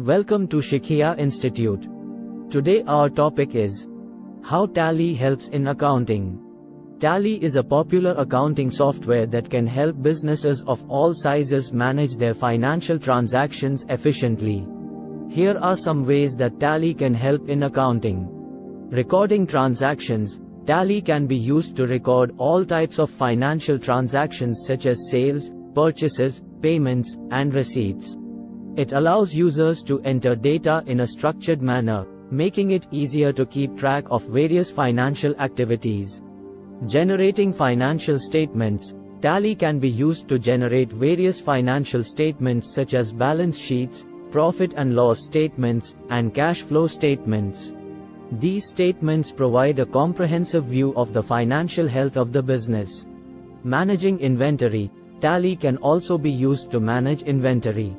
Welcome to Shikha Institute. Today our topic is How Tally helps in accounting. Tally is a popular accounting software that can help businesses of all sizes manage their financial transactions efficiently. Here are some ways that Tally can help in accounting. Recording transactions, Tally can be used to record all types of financial transactions such as sales, purchases, payments, and receipts. It allows users to enter data in a structured manner, making it easier to keep track of various financial activities. Generating financial statements, Tally can be used to generate various financial statements such as balance sheets, profit and loss statements, and cash flow statements. These statements provide a comprehensive view of the financial health of the business. Managing inventory, Tally can also be used to manage inventory.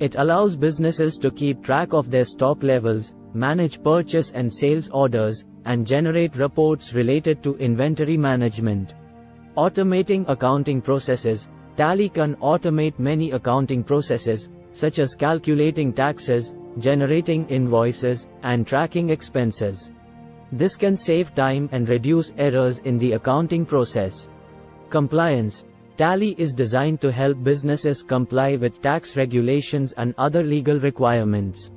It allows businesses to keep track of their stock levels, manage purchase and sales orders, and generate reports related to inventory management. Automating accounting processes, Tally can automate many accounting processes, such as calculating taxes, generating invoices, and tracking expenses. This can save time and reduce errors in the accounting process. Compliance Tally is designed to help businesses comply with tax regulations and other legal requirements.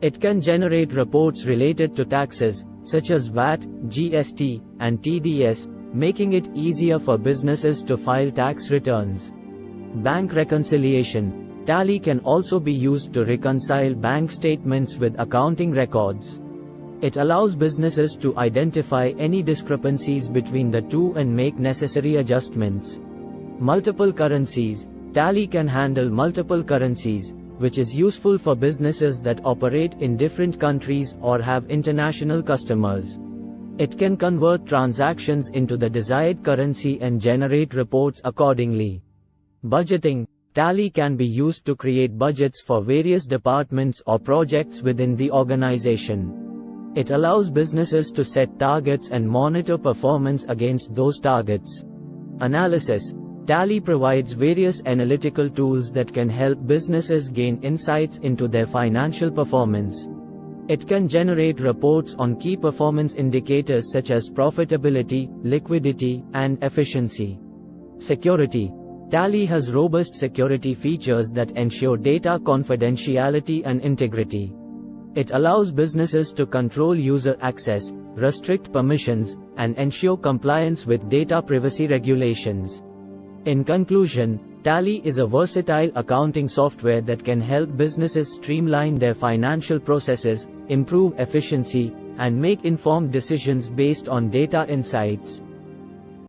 It can generate reports related to taxes, such as VAT, GST, and TDS, making it easier for businesses to file tax returns. Bank reconciliation Tally can also be used to reconcile bank statements with accounting records. It allows businesses to identify any discrepancies between the two and make necessary adjustments. Multiple currencies Tally can handle multiple currencies, which is useful for businesses that operate in different countries or have international customers. It can convert transactions into the desired currency and generate reports accordingly. Budgeting Tally can be used to create budgets for various departments or projects within the organization. It allows businesses to set targets and monitor performance against those targets. Analysis Tally provides various analytical tools that can help businesses gain insights into their financial performance. It can generate reports on key performance indicators such as profitability, liquidity, and efficiency. Security Tally has robust security features that ensure data confidentiality and integrity. It allows businesses to control user access, restrict permissions, and ensure compliance with data privacy regulations. In conclusion, Tally is a versatile accounting software that can help businesses streamline their financial processes, improve efficiency, and make informed decisions based on data insights.